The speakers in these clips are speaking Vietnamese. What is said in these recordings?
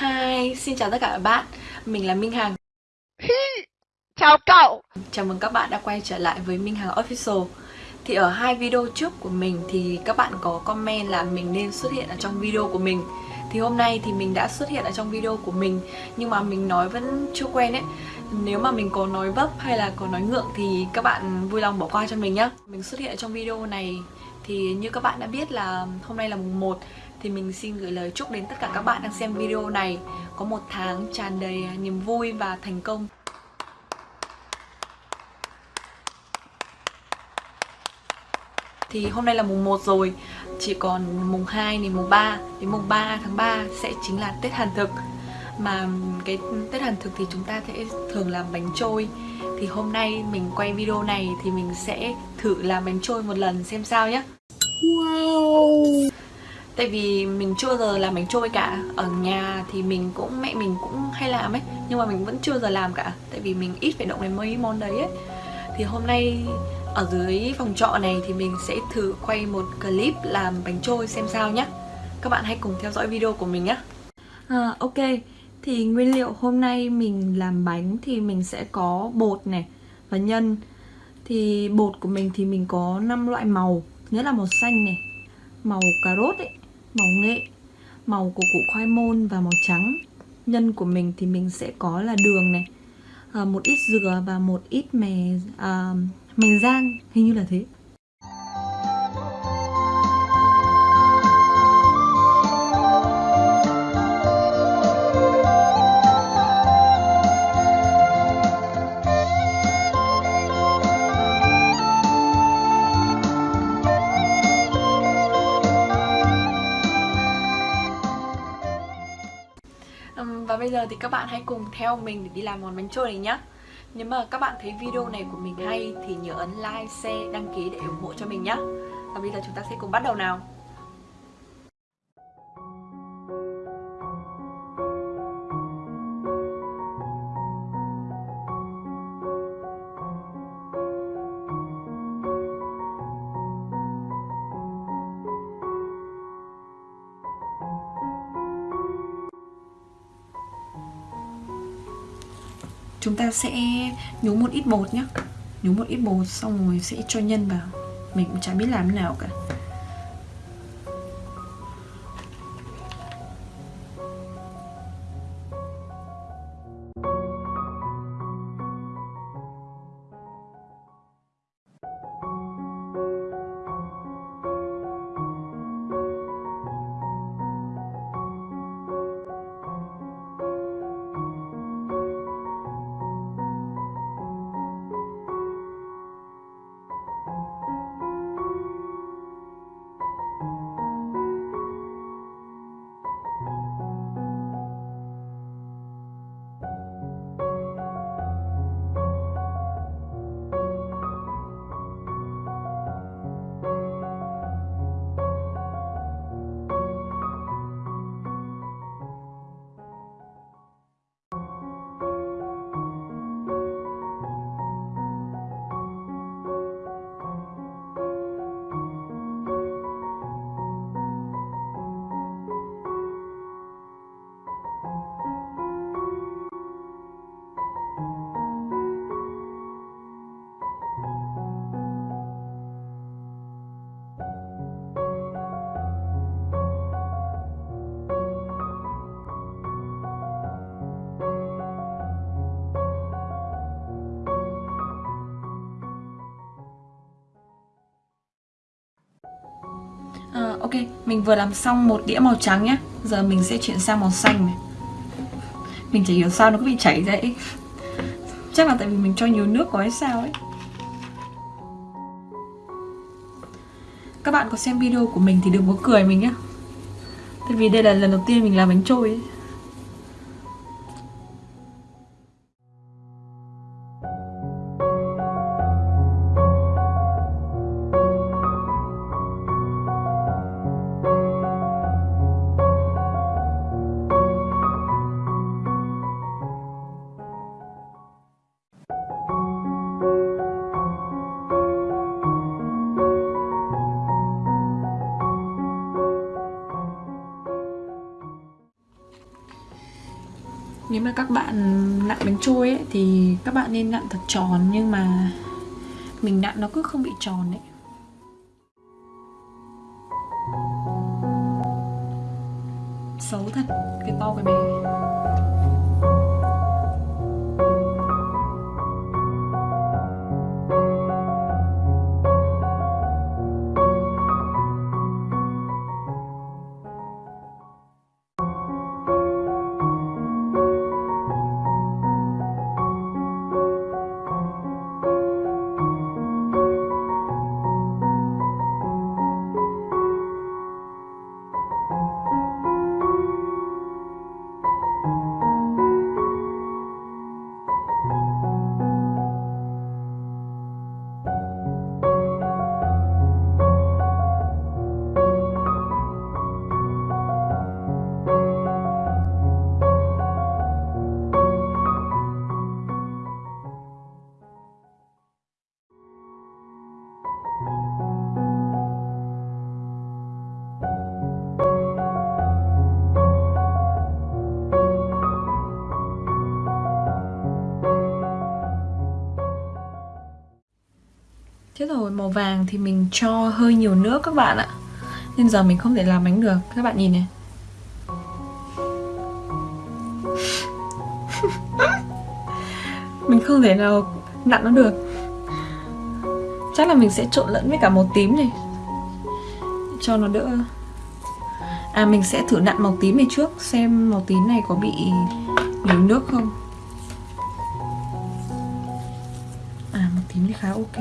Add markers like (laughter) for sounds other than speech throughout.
Hi, xin chào tất cả các bạn. Mình là Minh Hằng. Chào cậu. Chào mừng các bạn đã quay trở lại với Minh Hằng Official. Thì ở hai video trước của mình thì các bạn có comment là mình nên xuất hiện ở trong video của mình. Thì hôm nay thì mình đã xuất hiện ở trong video của mình Nhưng mà mình nói vẫn chưa quen ấy. Nếu mà mình có nói vấp hay là có nói ngượng thì các bạn vui lòng bỏ qua cho mình nhé Mình xuất hiện ở trong video này thì như các bạn đã biết là hôm nay là mùng 1 thì mình xin gửi lời chúc đến tất cả các bạn đang xem video này có một tháng tràn đầy à, niềm vui và thành công. Thì hôm nay là mùng 1 rồi, chỉ còn mùng 2 này mùng 3 đến mùng 3 tháng 3 sẽ chính là Tết Hàn Thực. Mà cái Tết Hàn Thực thì chúng ta sẽ thường làm bánh trôi Thì hôm nay mình quay video này thì mình sẽ thử làm bánh trôi một lần xem sao nhé Wow Tại vì mình chưa giờ làm bánh trôi cả. Ở nhà thì mình cũng, mẹ mình cũng hay làm ấy Nhưng mà mình vẫn chưa giờ làm cả. Tại vì mình ít phải động đến mấy món đấy ấy. Thì hôm nay ở dưới phòng trọ này thì mình sẽ thử quay một clip làm bánh trôi xem sao nhé Các bạn hãy cùng theo dõi video của mình nhé à, Ok, thì nguyên liệu hôm nay mình làm bánh thì mình sẽ có bột này và nhân. Thì bột của mình thì mình có 5 loại màu. Nhất là màu xanh này Màu cà rốt ấy. Màu nghệ. Màu của củ khoai môn và màu trắng. Nhân của mình thì mình sẽ có là đường này. À, Một ít dừa và một ít mè à, Mè rang. Hình như là thế. Giờ thì các bạn hãy cùng theo mình để đi làm món bánh trôi này nhé Nếu mà các bạn thấy video này của mình hay thì nhớ ấn like, share, đăng ký để ủng hộ cho mình nhé Và bây giờ chúng ta sẽ cùng bắt đầu nào. Chúng ta sẽ nhúng một ít bột nhé nhúng một ít bột xong rồi sẽ cho nhân vào. Mình cũng chả biết làm thế nào cả. Ok, mình vừa làm xong một đĩa màu trắng nhé Giờ mình sẽ chuyển sang màu xanh này. Mình chỉ hiểu sao nó cứ bị chảy ra ấy. Chắc là tại vì mình cho nhiều nước quá hay sao ấy. Các bạn có xem video của mình thì đừng có cười mình nhé Tại vì đây là lần đầu tiên mình làm bánh trôi ấy. Nếu mà các bạn nặn bánh trôi ấy, thì các bạn nên nặn thật tròn, nhưng mà mình nặn nó cứ không bị tròn ấy. Xấu thật, cái to cái bé. Rồi, màu vàng thì mình cho hơi nhiều nước các bạn ạ. Nên giờ mình không thể làm bánh được. Các bạn nhìn này. (laughs) Mình không thể nào nặn nó được. Chắc là mình sẽ trộn lẫn với cả màu tím này. Cho nó đỡ. À mình sẽ thử nặn màu tím này trước, Xem màu tím này có bị nhiều nước không. À màu tím thì khá ok.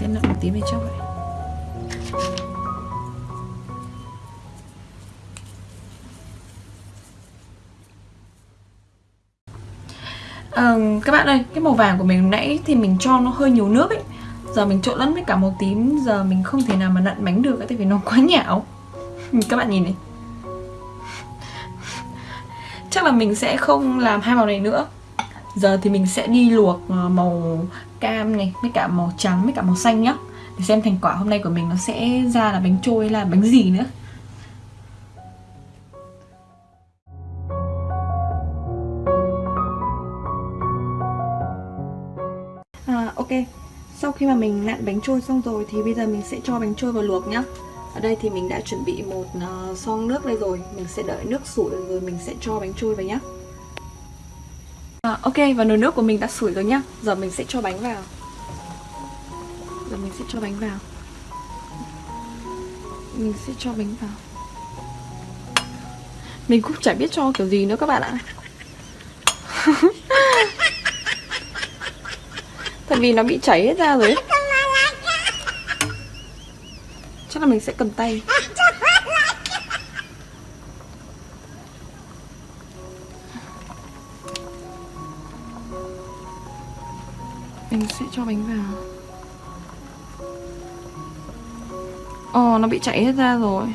Sẽ nặn một tí về trong vậy à, các bạn ơi cái màu vàng của mình nãy thì mình cho nó hơi nhiều nước ấy. Giờ mình trộn lẫn với cả màu tím giờ mình không thể nào mà nặn bánh được tại vì nó quá nhão. (laughs) Các bạn nhìn này. Chắc là mình sẽ không làm hai màu này nữa giờ thì mình sẽ đi luộc ờ, màu cam này với cả màu trắng với cả màu xanh nhá. Để xem thành quả hôm nay của mình nó sẽ ra là bánh trôi hay là bánh gì nữa. À, ok. Sau khi mà mình nặn bánh trôi xong rồi thì bây giờ mình sẽ cho bánh trôi vào luộc nhá. Ở đây thì mình đã chuẩn bị một ờ, uh, son nước đây rồi. Mình sẽ đợi nước sủi rồi mình sẽ cho bánh trôi vào nhá. Ok, và nồi nước của mình đã sủi rồi nhá. Giờ mình sẽ cho bánh vào. Giờ mình sẽ cho bánh vào. Mình sẽ cho bánh vào. Mình cũng chả biết cho kiểu gì nữa các bạn ạ. (laughs) Tại vì nó bị chảy hết ra rồi Chắc là mình sẽ cầm tay. Mình sẽ cho bánh vào. Ồ, nó bị chảy hết ra rồi.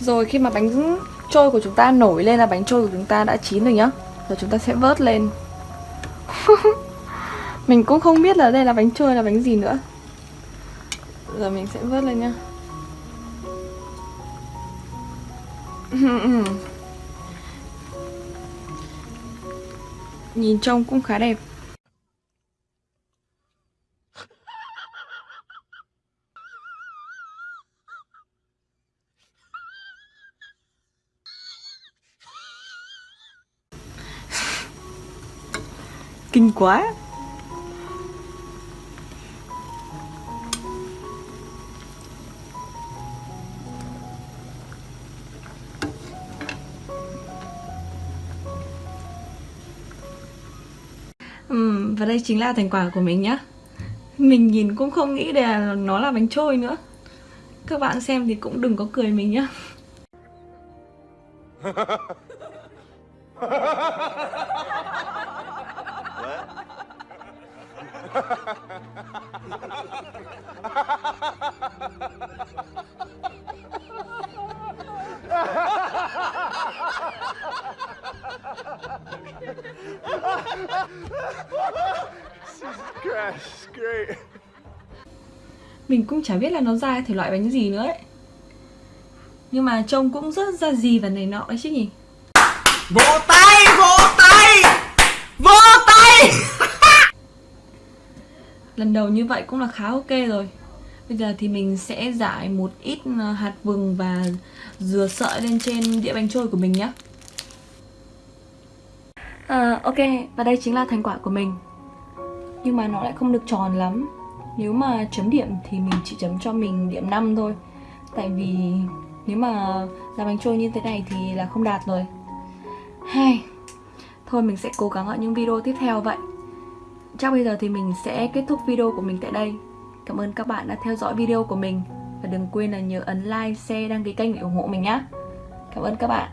Rồi khi mà bánh trôi của chúng ta nổi lên là bánh trôi của chúng ta đã chín rồi nhá. Rồi chúng ta sẽ vớt lên. (laughs) Mình cũng không biết là đây là bánh trôi, là bánh gì nữa. Giờ mình sẽ vớt lên nha (laughs) Nhìn trông cũng khá đẹp. (laughs) Kinh quá. Chính là thành quả của mình nhá. Mình nhìn cũng không nghĩ là nó là bánh trôi nữa. Các bạn xem thì cũng đừng có cười mình nhá. (laughs) Mình cũng chả biết là nó ra thể loại bánh gì nữa ấy. Nhưng mà trông cũng rất ra gì và này nọ đấy chứ nhỉ? Vỗ tay, vỗ tay! Vỗ tay! (laughs) Lần đầu như vậy cũng là khá ok rồi. Bây giờ thì mình sẽ giải một ít ờ, hạt vừng và dừa sợi lên trên đĩa bánh trôi của mình nhé à, Ok, và đây chính là thành quả của mình. Nhưng mà nó lại không được tròn lắm. Nếu mà chấm điểm thì mình chỉ chấm cho mình điểm 5 thôi. Tại vì nếu mà làm bánh trôi như thế này thì là không đạt rồi. Hay Thôi mình sẽ cố gắng ở những video tiếp theo vậy. Chắc bây giờ thì mình sẽ kết thúc video của mình tại đây. Cảm ơn các bạn đã theo dõi video của mình. Và đừng quên là nhớ ấn like, share, đăng ký kênh để ủng hộ mình nhé Cảm ơn các bạn.